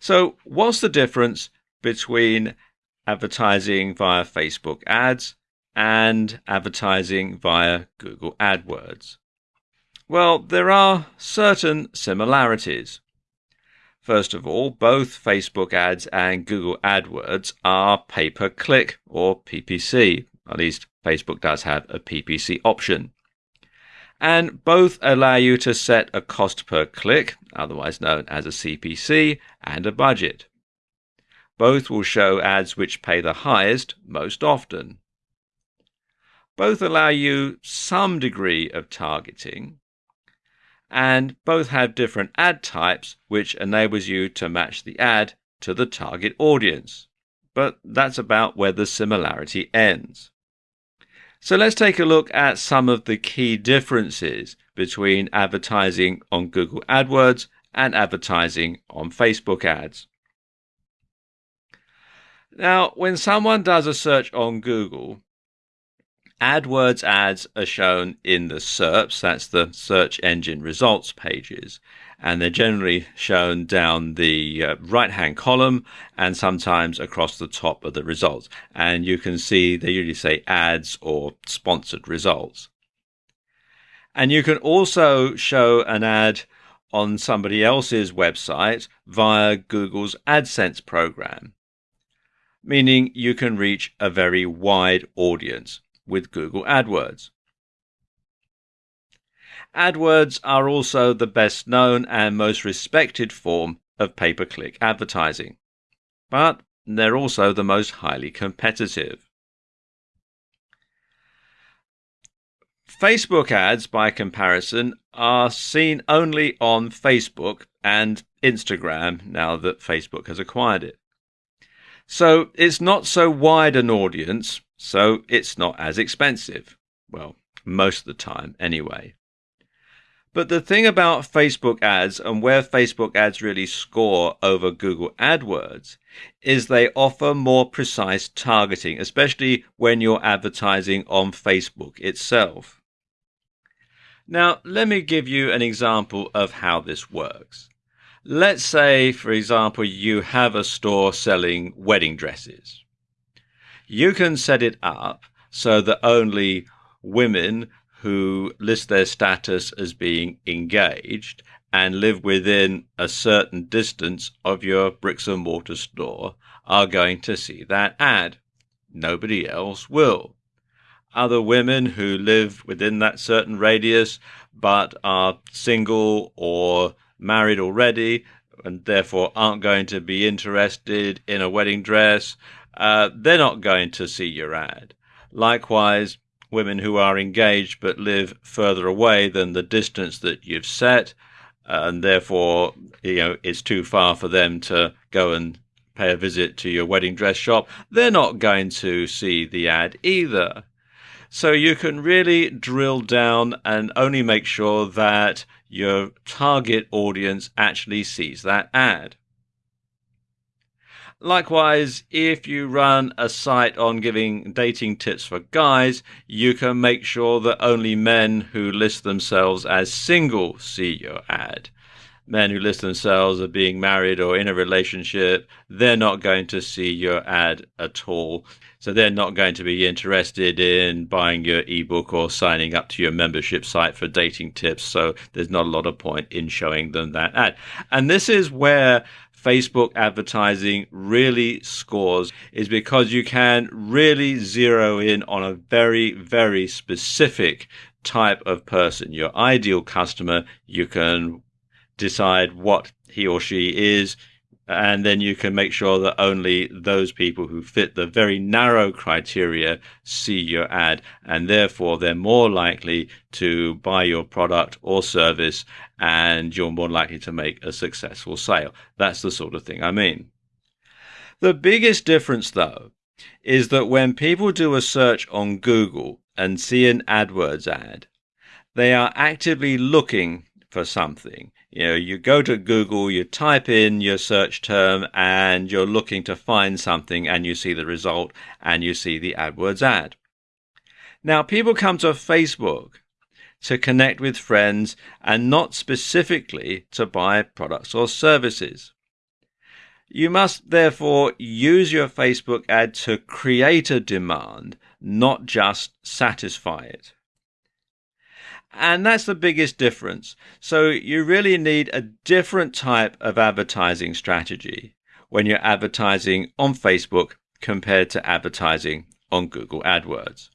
So, what's the difference between advertising via Facebook ads and advertising via Google AdWords? Well, there are certain similarities. First of all, both Facebook ads and Google AdWords are pay per click or PPC. At least Facebook does have a PPC option. And both allow you to set a cost per click, otherwise known as a CPC, and a budget. Both will show ads which pay the highest most often. Both allow you some degree of targeting, and both have different ad types, which enables you to match the ad to the target audience. But that's about where the similarity ends. So let's take a look at some of the key differences between advertising on Google AdWords and advertising on Facebook ads. Now, when someone does a search on Google, AdWords ads are shown in the SERPs, that's the search engine results pages, and they're generally shown down the uh, right hand column and sometimes across the top of the results. And you can see they usually say ads or sponsored results. And you can also show an ad on somebody else's website via Google's AdSense program, meaning you can reach a very wide audience with Google AdWords. AdWords are also the best known and most respected form of pay per click advertising, but they're also the most highly competitive. Facebook ads, by comparison, are seen only on Facebook and Instagram now that Facebook has acquired it. So it's not so wide an audience so it's not as expensive. Well, most of the time, anyway. But the thing about Facebook ads and where Facebook ads really score over Google AdWords is they offer more precise targeting, especially when you're advertising on Facebook itself. Now, let me give you an example of how this works. Let's say, for example, you have a store selling wedding dresses you can set it up so that only women who list their status as being engaged and live within a certain distance of your bricks and mortar store are going to see that ad. Nobody else will. Other women who live within that certain radius but are single or married already and therefore aren't going to be interested in a wedding dress uh, they're not going to see your ad. Likewise, women who are engaged but live further away than the distance that you've set, uh, and therefore, you know, it's too far for them to go and pay a visit to your wedding dress shop, they're not going to see the ad either. So you can really drill down and only make sure that your target audience actually sees that ad. Likewise, if you run a site on giving dating tips for guys, you can make sure that only men who list themselves as single see your ad. Men who list themselves as being married or in a relationship, they're not going to see your ad at all. So they're not going to be interested in buying your ebook or signing up to your membership site for dating tips. So there's not a lot of point in showing them that ad. And this is where Facebook advertising really scores is because you can really zero in on a very, very specific type of person, your ideal customer. You can decide what he or she is and then you can make sure that only those people who fit the very narrow criteria see your ad and therefore they're more likely to buy your product or service and you're more likely to make a successful sale. That's the sort of thing I mean. The biggest difference though is that when people do a search on Google and see an AdWords ad, they are actively looking for something you know, you go to Google, you type in your search term, and you're looking to find something, and you see the result, and you see the AdWords ad. Now, people come to Facebook to connect with friends and not specifically to buy products or services. You must therefore use your Facebook ad to create a demand, not just satisfy it. And that's the biggest difference. So you really need a different type of advertising strategy when you're advertising on Facebook compared to advertising on Google AdWords.